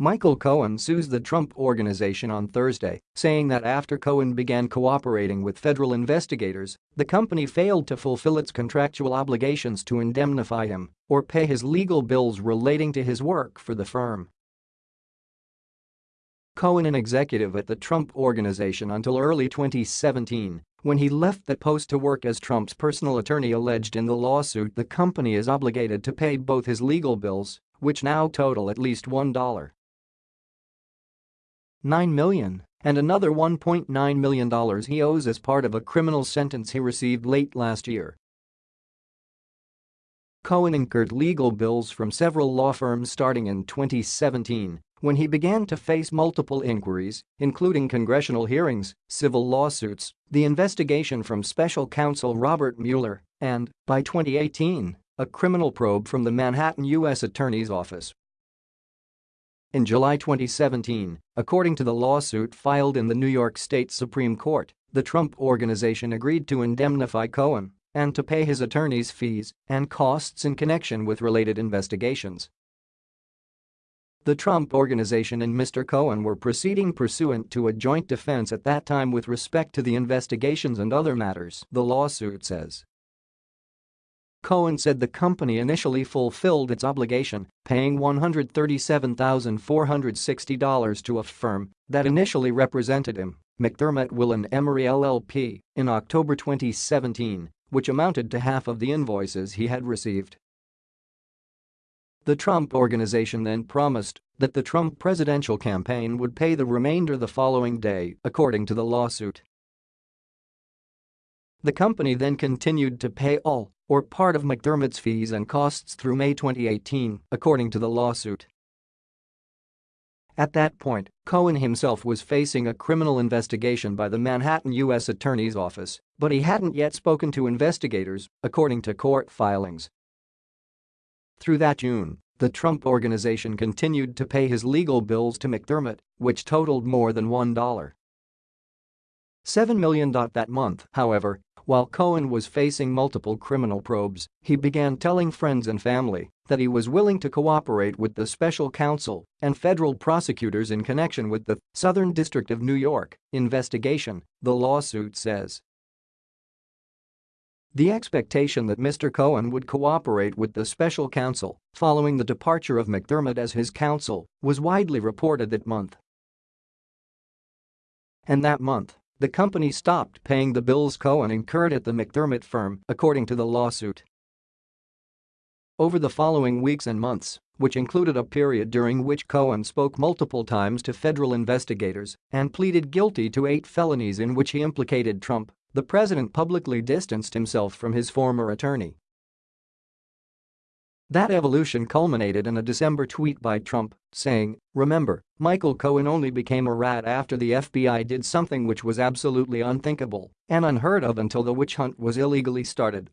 Michael Cohen sues the Trump Organization on Thursday, saying that after Cohen began cooperating with federal investigators, the company failed to fulfill its contractual obligations to indemnify him or pay his legal bills relating to his work for the firm. Cohen an executive at the Trump Organization until early 2017 when he left that post to work as Trump's personal attorney alleged in the lawsuit the company is obligated to pay both his legal bills, which now total at least $1.9 million and another $1.9 million he owes as part of a criminal sentence he received late last year. Cohen incurred legal bills from several law firms starting in 2017 when he began to face multiple inquiries, including congressional hearings, civil lawsuits, the investigation from special counsel Robert Mueller, and, by 2018, a criminal probe from the Manhattan U.S. Attorney's Office. In July 2017, according to the lawsuit filed in the New York State Supreme Court, the Trump Organization agreed to indemnify Cohen and to pay his attorney's fees and costs in connection with related investigations. The Trump Organization and Mr. Cohen were proceeding pursuant to a joint defense at that time with respect to the investigations and other matters, the lawsuit says. Cohen said the company initially fulfilled its obligation, paying $137,460 to a firm that initially represented him, McDermott Will and Emery LLP, in October 2017, which amounted to half of the invoices he had received. The Trump Organization then promised that the Trump presidential campaign would pay the remainder the following day, according to the lawsuit. The company then continued to pay all or part of McDermott's fees and costs through May 2018, according to the lawsuit. At that point, Cohen himself was facing a criminal investigation by the Manhattan U.S. Attorney's Office, but he hadn't yet spoken to investigators, according to court filings. Through that June, the Trump Organization continued to pay his legal bills to McDermott, which totaled more than $1. $7 million that month, however, while Cohen was facing multiple criminal probes, he began telling friends and family that he was willing to cooperate with the special counsel and federal prosecutors in connection with the Southern District of New York investigation, the lawsuit says. The expectation that Mr. Cohen would cooperate with the special counsel following the departure of McDermott as his counsel was widely reported that month. And that month, the company stopped paying the bills Cohen incurred at the McDermott firm, according to the lawsuit. Over the following weeks and months, which included a period during which Cohen spoke multiple times to federal investigators and pleaded guilty to eight felonies in which he implicated Trump, the president publicly distanced himself from his former attorney. That evolution culminated in a December tweet by Trump, saying, Remember, Michael Cohen only became a rat after the FBI did something which was absolutely unthinkable and unheard of until the witch hunt was illegally started.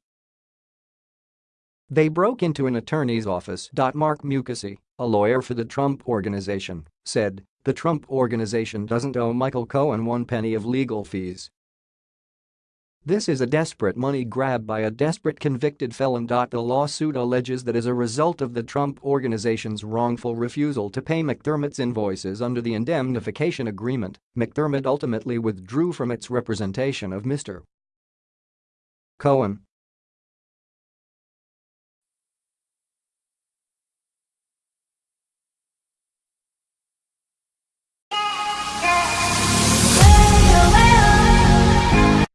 They broke into an attorney's office. Marc Mukasey, a lawyer for the Trump Organization, said, the Trump Organization doesn't owe Michael Cohen one penny of legal fees this is a desperate money grab by a desperate convicted felon. The lawsuit alleges that as a result of the Trump Organization's wrongful refusal to pay McDermott's invoices under the indemnification agreement, McDermott ultimately withdrew from its representation of Mr. Cohen